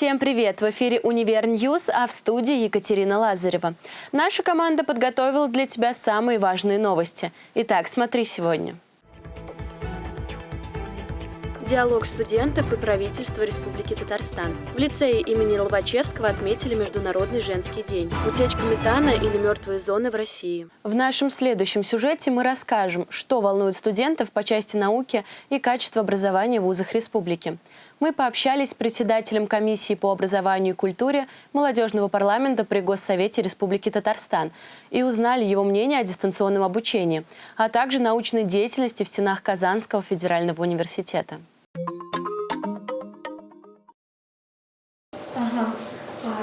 Всем привет! В эфире «Универ News», а в студии Екатерина Лазарева. Наша команда подготовила для тебя самые важные новости. Итак, смотри сегодня. Диалог студентов и правительства Республики Татарстан. В лицее имени Лобачевского отметили Международный женский день. Утечка метана или мертвые зоны в России. В нашем следующем сюжете мы расскажем, что волнует студентов по части науки и качества образования в вузах республики. Мы пообщались с председателем комиссии по образованию и культуре молодежного парламента при Госсовете Республики Татарстан и узнали его мнение о дистанционном обучении, а также научной деятельности в стенах Казанского федерального университета.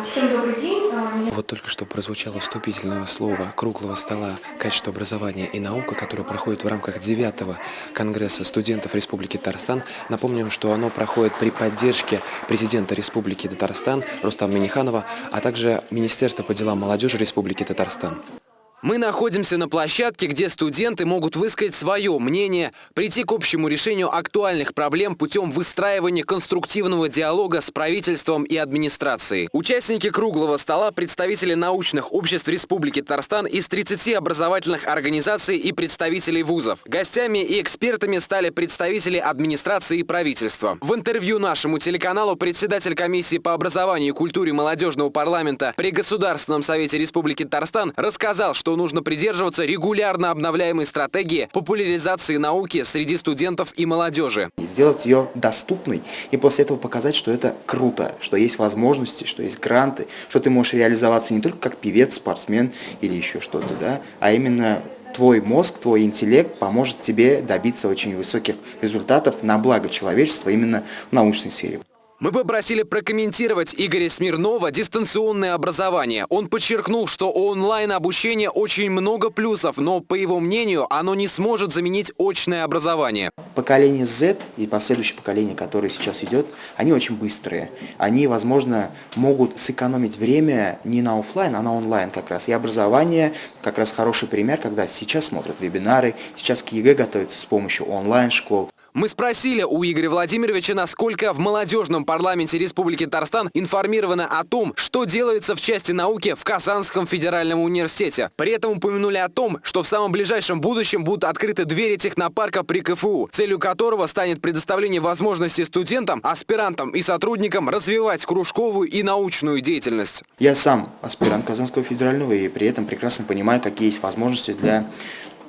Всем добрый день. А, вот только что прозвучало вступительное слово круглого стола «Качество образования и наука», которое проходит в рамках 9 Конгресса студентов Республики Татарстан. Напомним, что оно проходит при поддержке президента Республики Татарстан Рустама Миниханова, а также Министерства по делам молодежи Республики Татарстан. Мы находимся на площадке, где студенты могут высказать свое мнение, прийти к общему решению актуальных проблем путем выстраивания конструктивного диалога с правительством и администрацией. Участники круглого стола – представители научных обществ Республики Татарстан из 30 образовательных организаций и представителей вузов. Гостями и экспертами стали представители администрации и правительства. В интервью нашему телеканалу председатель комиссии по образованию и культуре молодежного парламента при Государственном совете Республики Татарстан рассказал, что что нужно придерживаться регулярно обновляемой стратегии популяризации науки среди студентов и молодежи. Сделать ее доступной и после этого показать, что это круто, что есть возможности, что есть гранты, что ты можешь реализоваться не только как певец, спортсмен или еще что-то, да, а именно твой мозг, твой интеллект поможет тебе добиться очень высоких результатов на благо человечества именно в научной сфере. Мы попросили прокомментировать Игоря Смирнова дистанционное образование. Он подчеркнул, что у онлайн-обучения очень много плюсов, но, по его мнению, оно не сможет заменить очное образование. Поколение Z и последующее поколение, которое сейчас идет, они очень быстрые. Они, возможно, могут сэкономить время не на офлайн, а на онлайн как раз. И образование как раз хороший пример, когда сейчас смотрят вебинары, сейчас к ЕГЭ готовятся с помощью онлайн-школ. Мы спросили у Игоря Владимировича, насколько в молодежном парламенте Республики Татарстан информировано о том, что делается в части науки в Казанском федеральном университете. При этом упомянули о том, что в самом ближайшем будущем будут открыты двери технопарка при КФУ, целью которого станет предоставление возможности студентам, аспирантам и сотрудникам развивать кружковую и научную деятельность. Я сам аспирант Казанского федерального и при этом прекрасно понимаю, какие есть возможности для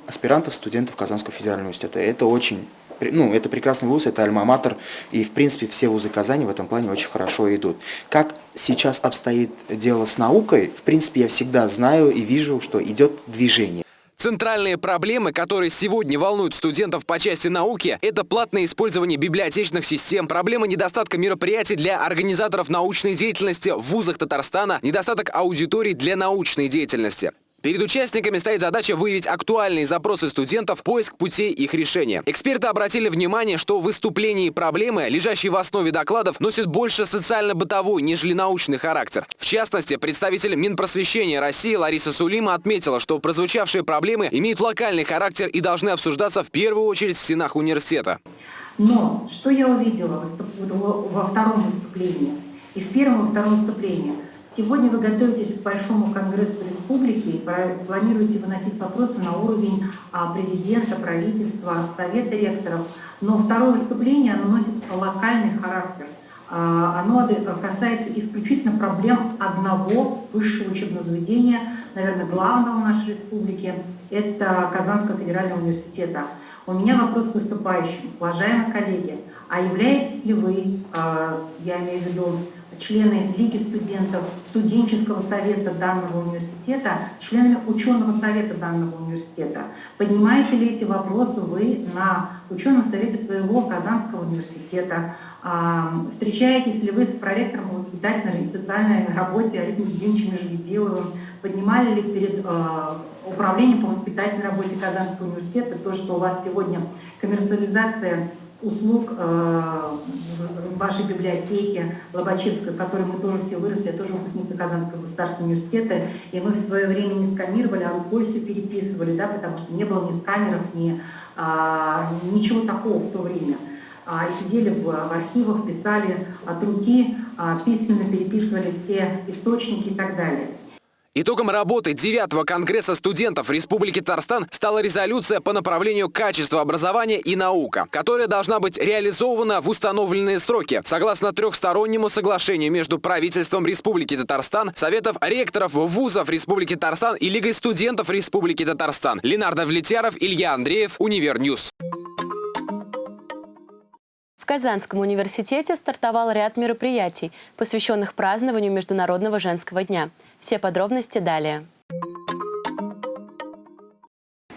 аспирантов, студентов Казанского федерального университета. Это очень ну, это прекрасный вуз, это альма-матер, и, в принципе, все вузы Казани в этом плане очень хорошо идут. Как сейчас обстоит дело с наукой, в принципе, я всегда знаю и вижу, что идет движение. Центральные проблемы, которые сегодня волнуют студентов по части науки, это платное использование библиотечных систем, проблема недостатка мероприятий для организаторов научной деятельности в вузах Татарстана, недостаток аудиторий для научной деятельности. Перед участниками стоит задача выявить актуальные запросы студентов, поиск путей их решения. Эксперты обратили внимание, что выступления и проблемы, лежащие в основе докладов, носят больше социально-бытовой, нежели научный характер. В частности, представитель Минпросвещения России Лариса Сулима отметила, что прозвучавшие проблемы имеют локальный характер и должны обсуждаться в первую очередь в стенах университета. Но что я увидела во втором выступлении и в первом и втором выступлении – Сегодня вы готовитесь к Большому Конгрессу Республики и планируете выносить вопросы на уровень а, президента, правительства, совета ректоров. Но второе выступление оно носит локальный характер. А, оно касается исключительно проблем одного высшего учебного заведения, наверное, главного в нашей республике, это Казанского федерального университета. У меня вопрос к выступающим. Уважаемые коллеги, а являетесь ли вы, а, я имею в виду, члены Лиги студентов, студенческого совета данного университета, членами ученого совета данного университета. Поднимаете ли эти вопросы вы на ученом совете своего Казанского университета? А, встречаетесь ли вы с проректором воспитательной и социальной работе Олегом Евгеньевичем Межведиловым? Поднимали ли перед а, управлением по воспитательной работе Казанского университета то, что у вас сегодня коммерциализация услуг э, вашей библиотеки Лобачевской, в которой мы тоже все выросли, я тоже выпускница Казанского государственного университета, и мы в свое время не сканировали, а рукой все переписывали, да, потому что не было ни сканеров, ни а, ничего такого в то время. а, сидели в, в архивах, писали от руки, а, письменно переписывали все источники и так далее. Итогом работы 9 Конгресса студентов Республики Татарстан стала резолюция по направлению качества образования и наука, которая должна быть реализована в установленные сроки, согласно трехстороннему соглашению между правительством Республики Татарстан, Советов ректоров вузов Республики Татарстан и Лигой студентов Республики Татарстан. Ленар Давлетьяров, Илья Андреев, Универ News. Казанском университете стартовал ряд мероприятий, посвященных празднованию Международного женского дня. Все подробности далее.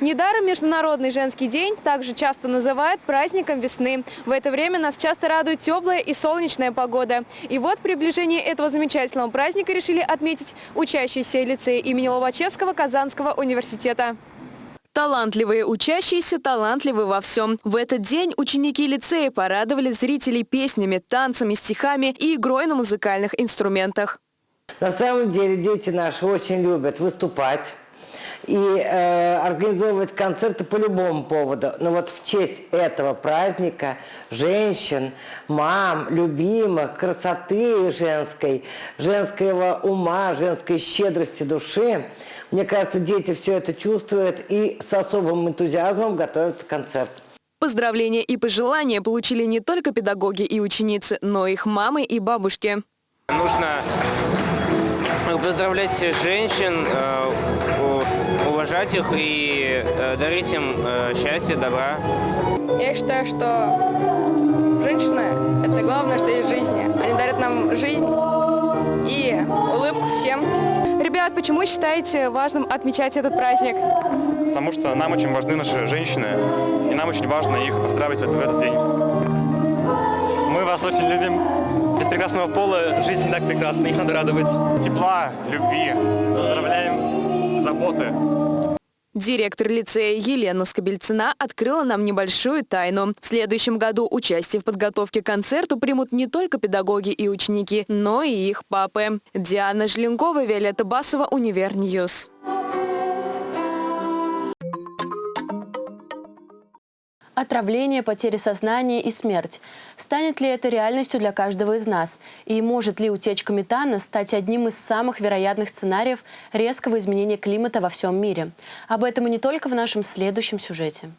Недаром Международный женский день также часто называют праздником весны. В это время нас часто радует теплая и солнечная погода. И вот приближение этого замечательного праздника решили отметить учащиеся лицея имени Лобачевского Казанского университета. Талантливые учащиеся талантливы во всем. В этот день ученики лицея порадовали зрителей песнями, танцами, стихами и игрой на музыкальных инструментах. На самом деле дети наши очень любят выступать и э, организовывать концерты по любому поводу. Но вот в честь этого праздника женщин, мам, любимых, красоты женской, женского ума, женской щедрости души, мне кажется, дети все это чувствуют и с особым энтузиазмом готовятся к концерту. Поздравления и пожелания получили не только педагоги и ученицы, но и их мамы и бабушки. Нужно поздравлять всех женщин, э, уважать их и э, дарить им э, счастье, добра. Я считаю, что женщины – это главное, что есть в жизни. Они дарят нам жизнь и улыбку всем. Ребят, почему считаете важным отмечать этот праздник? Потому что нам очень важны наши женщины, и нам очень важно их поздравить в этот день. Мы вас очень любим. Без прекрасного пола жизнь не так прекрасна, их надо радовать. Тепла, любви, поздравляем, заботы. Директор лицея Елена Скобельцина открыла нам небольшую тайну. В следующем году участие в подготовке к концерту примут не только педагоги и ученики, но и их папы. Диана Желенкова, Виолетта Басова, Универ News. Отравление, потери сознания и смерть. Станет ли это реальностью для каждого из нас? И может ли утечка метана стать одним из самых вероятных сценариев резкого изменения климата во всем мире? Об этом и не только в нашем следующем сюжете.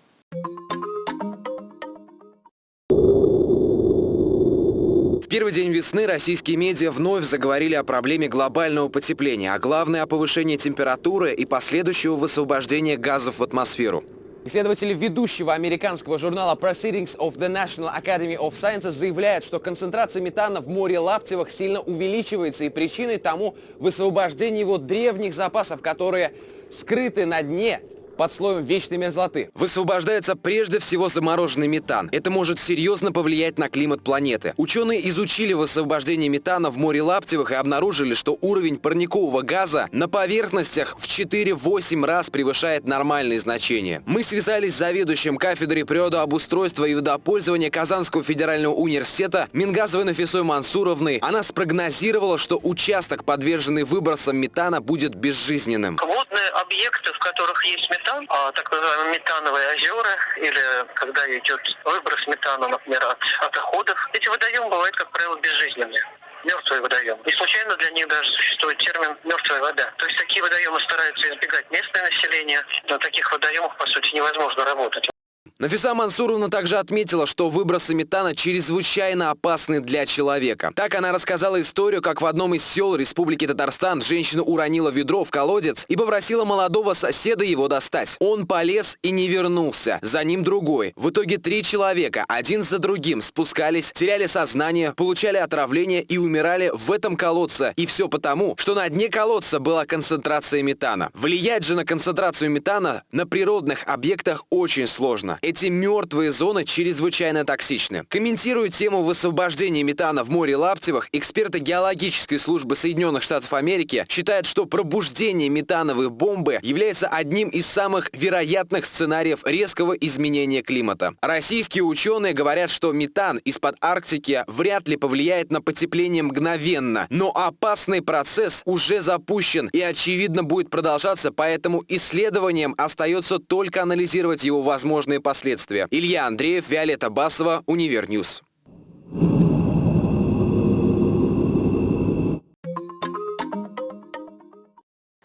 В первый день весны российские медиа вновь заговорили о проблеме глобального потепления, а главное о повышении температуры и последующего высвобождения газов в атмосферу. Исследователи ведущего американского журнала Proceedings of the National Academy of Sciences заявляют, что концентрация метана в море Лаптевых сильно увеличивается и причиной тому высвобождение его древних запасов, которые скрыты на дне под слоем вечной мерзлоты. Высвобождается прежде всего замороженный метан. Это может серьезно повлиять на климат планеты. Ученые изучили высвобождение метана в море Лаптевых и обнаружили, что уровень парникового газа на поверхностях в 4-8 раз превышает нормальные значения. Мы связались с заведующим кафедрой природообустройства и водопользования Казанского федерального университета Мингазовой Нафисой Мансуровной. Она спрогнозировала, что участок, подверженный выбросам метана, будет безжизненным. Водные объекты, в которых есть метан, а, так называемые метановые озера, или когда идет выброс метана, например, от, от отходов, эти водоемы бывают, как правило, безжизненные мертвые водоемы. Не случайно для них даже существует термин «мертвая вода». То есть такие водоемы стараются избегать местное население. На таких водоемах, по сути, невозможно работать. Нафиса Мансуровна также отметила, что выбросы метана чрезвычайно опасны для человека. Так она рассказала историю, как в одном из сел Республики Татарстан женщина уронила ведро в колодец и попросила молодого соседа его достать. Он полез и не вернулся. За ним другой. В итоге три человека, один за другим, спускались, теряли сознание, получали отравление и умирали в этом колодце. И все потому, что на дне колодца была концентрация метана. Влиять же на концентрацию метана на природных объектах очень сложно. Эти мертвые зоны чрезвычайно токсичны. Комментируя тему высвобождения метана в море Лаптевых, эксперты геологической службы Соединенных Штатов Америки считают, что пробуждение метановой бомбы является одним из самых вероятных сценариев резкого изменения климата. Российские ученые говорят, что метан из-под Арктики вряд ли повлияет на потепление мгновенно, но опасный процесс уже запущен и очевидно будет продолжаться, поэтому исследованиям остается только анализировать его возможные последствия последствия. Илья Андреев, Виолетта Басова, Универ News.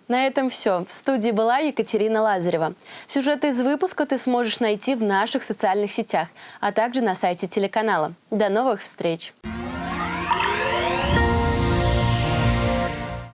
На этом все. В студии была Екатерина Лазарева. Сюжеты из выпуска ты сможешь найти в наших социальных сетях, а также на сайте телеканала. До новых встреч!